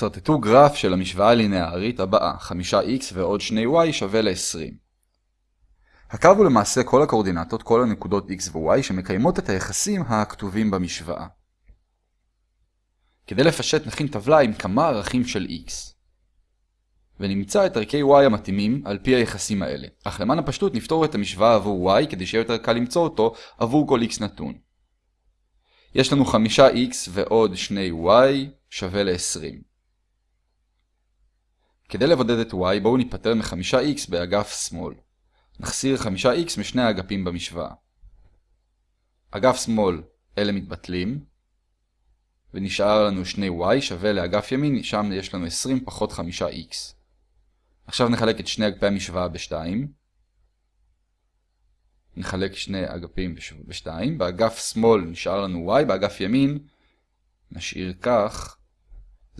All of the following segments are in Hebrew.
סרטטו גרף של המשוואה הלינארית הבאה, 5x ועוד 2y שווה ל-20. הקו הוא למעשה כל הקורדינטות, כל הנקודות x ו-y שמקיימות את היחסים הכתובים במשוואה. כדי לפשט נכין טבלה עם כמה ערכים של x. ונמצא את ערכי y המתאימים על פי היחסים האלה. אך למען הפשטות נפתור את המשוואה עבור y כדי שיהיה יותר קל למצוא אותו עבור כל x נתון. יש לנו 5x ועוד 2y שווה ל-20. כדי לבודד את y בואו ניפטר מ-5x באגף שמאל. נחסיר 5x משני האגפים במשוואה. אגף שמאל אלה מתבטלים, ונשאר לנו 2y שווה לאגף ימין, שם יש לנו 20 פחות 5x. עכשיו נחלק את שני אגפי המשוואה ב-2. נחלק שני אגפים ב-2. באגף שמאל נשאר לנו y, באגף ימין נשאיר כך.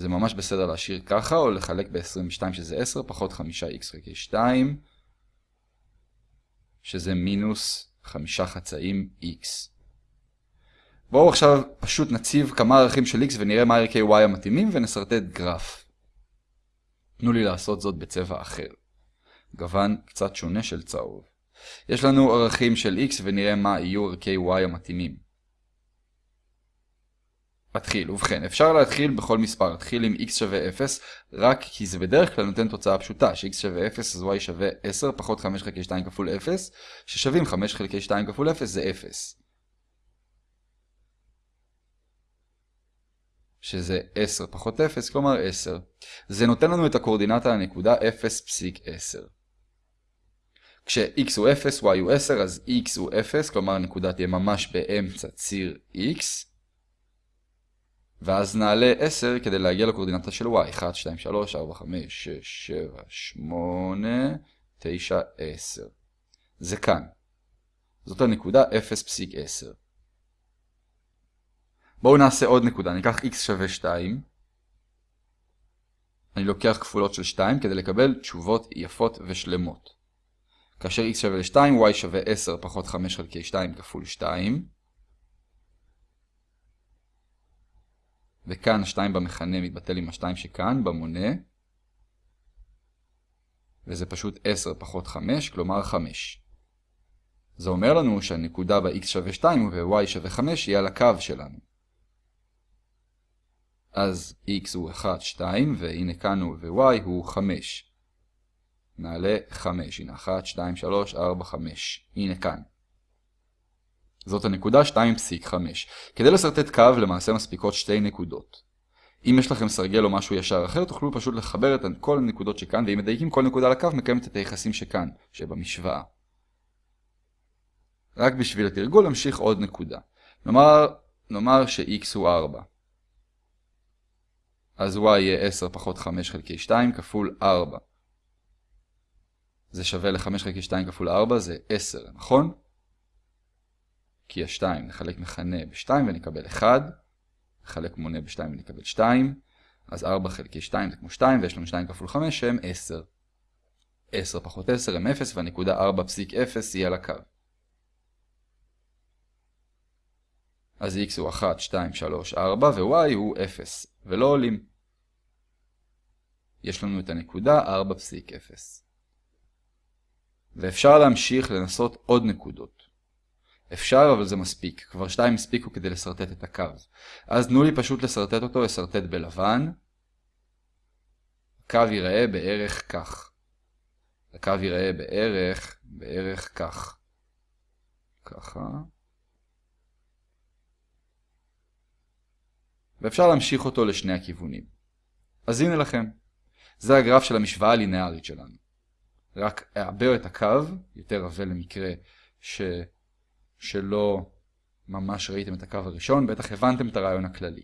זה ממש בסדר להשאיר ככה, או לחלק ב-22 שזה 10 פחות 5x חלקי 2, שזה מינוס 5 חצאים x. בואו עכשיו פשוט נציב כמה ערכים של x ונראה מה ערכי y המתאימים ונסרטט גרף. תנו לי לעשות זאת בצבע אחר. גוון קצת שונה של צהוב. יש לנו ערכים של x ונראה מה יהיו ערכי y המתאימים. מתחיל, ובכן, אפשר להתחיל בכל מספר, להתחיל עם x שווה 0, רק כי זה בדרך כלל נותן תוצאה פשוטה, ש-x שווה 0 אז y שווה 10 פחות 5 חלקי 2 כפול 0, ששווים 5 חלקי 2 כפול 0 זה 0. שזה 10 פחות 0, כלומר 10. זה נותן לנו את הקורדינטה לנקודה 0.10. כש-x הוא 0, y הוא 10, אז x הוא 0, כלומר הנקודה תהיה ממש באמצע ציר x. ואז נעלה 10 כדי להגיע לקורדינטה של y. 1, 2, 3, 4, 5, 6, 7, 8, 9, 10. זה כאן. זאת הנקודה 0.10. בואו נעשה עוד נקודה. ניקח x שווה 2. אני לוקח כפולות של 2 כדי לקבל תשובות יפות ושלמות. כאשר x שווה ל-2, y שווה 10 פחות 5 חלקי 2 כפול 2. וכאן 2 במכנה מתבטל עם ה-2 שכאן, במונה. וזה פשוט 10 פחות 5, כלומר 5. זה אומר לנו שהנקודה ב-x שווה 2 וב-y שווה 5 היא על הקו שלנו. אז x הוא 1, 2, והנה כאן הוא ו-y הוא 5. נעלה 5, הנה 1, 2, 3, 4, 5. הנה כאן. זאת הנקודה 2.5. כדי לסרטט קו למעשה מספיקות שתי נקודות. אם יש לכם סרגל או משהו ישר אחר, תוכלו פשוט לחבר את כל הנקודות שכאן, ואם מדייקים כל נקודה לקו, מקיימת את היחסים שכאן, שבמשוואה. רק בשביל התרגול נמשיך עוד נקודה. נאמר, נאמר ש-x הוא 4. אז y יהיה 10 פחות 5 חלקי 2 כפול 4. זה שווה ל-5 חלקי 2 כפול 4 זה 10, נכון? כי ה-2 נחלק מכנה ב-2 ונקבל 1, נחלק מונה ב-2 ונקבל 2, אז 4 חלקי 2 זה כמו 2 ויש לנו 2 כפול 5 שהם 10. 10 פחות 10 הם 0 והנקודה 4.0 היא על הקו. אז x הוא 1, 2, 3, 4 ו-y הוא 0 ולא עולים. יש לנו את הנקודה 4.0. ואפשר להמשיך לנסות עוד נקודות. אפשר, אבל זה מספיק. כבר שתיים הספיקו כדי לסרטט את הקו. אז תנו לי פשוט לסרטט אותו, לסרטט בלבן. הקו ייראה בערך כך. הקו ייראה בערך, בערך כך. ככה. ואפשר להמשיך אותו לשני הכיוונים. אז הנה לכם. זה הגרף של המשוואה הלינארית שלנו. רק אעבר את הקו, יותר עבה למקרה ש... שלא ממש ראיתם את הקו הראשון, בטח הבנתם את הרעיון הכללי.